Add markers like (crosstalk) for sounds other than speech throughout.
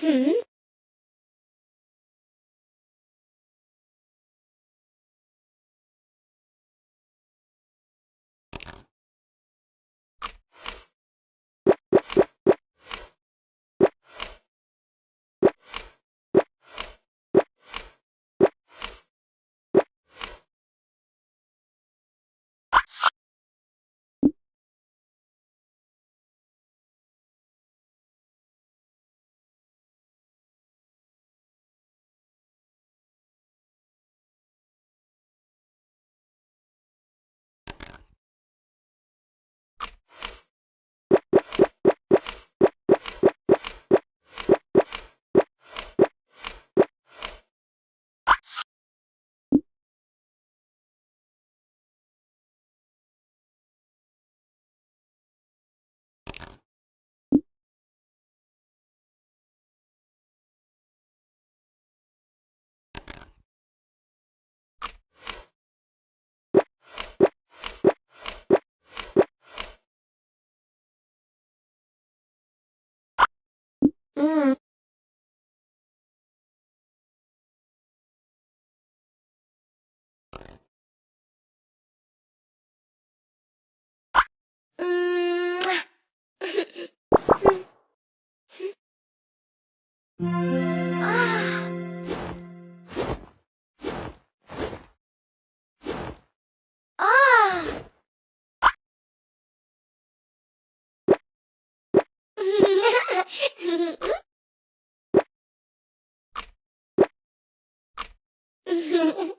Hmm? うん。うん。(laughs) Ah. (laughs) Ah.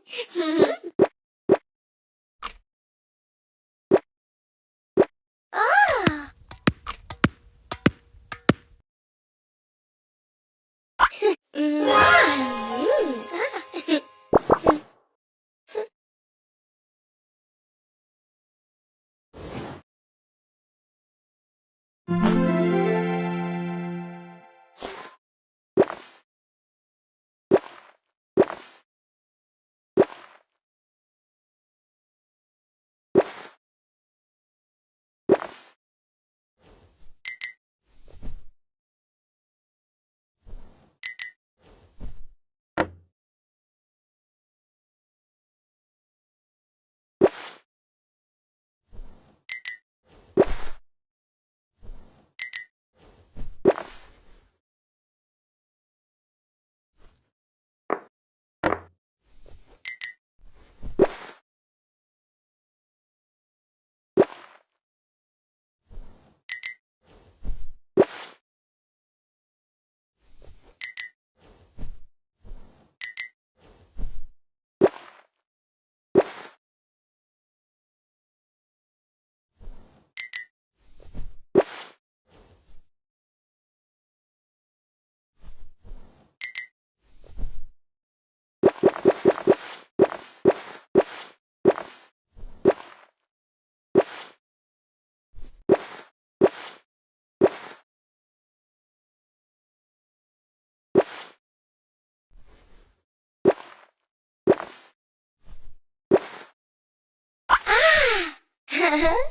Hmm?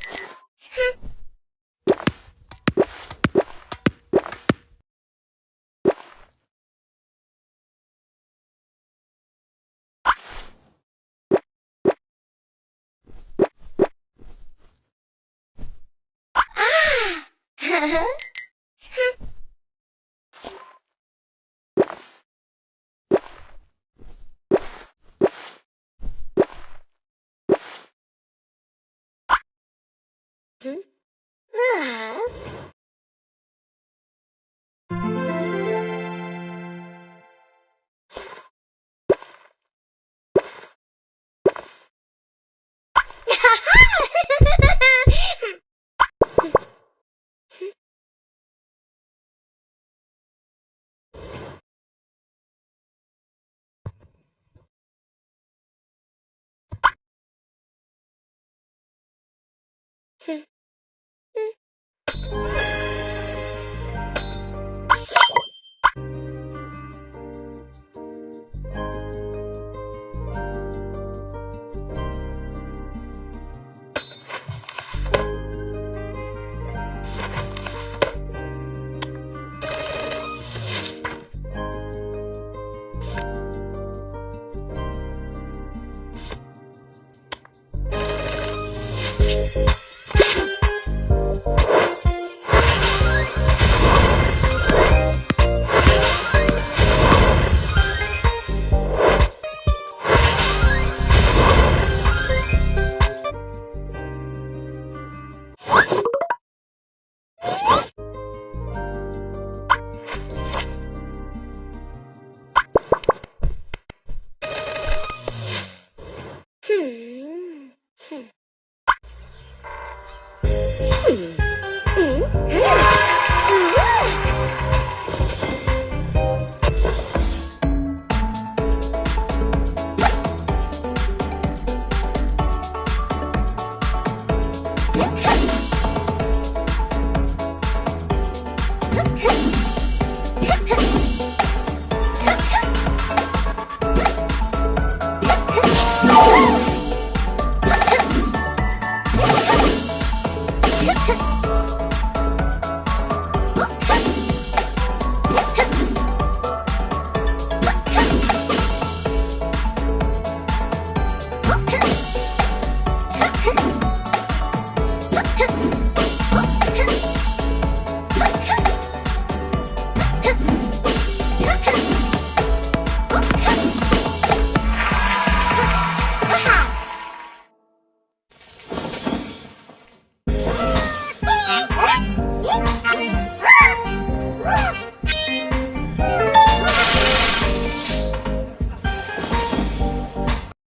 (laughs) (laughs) Ah. へえ。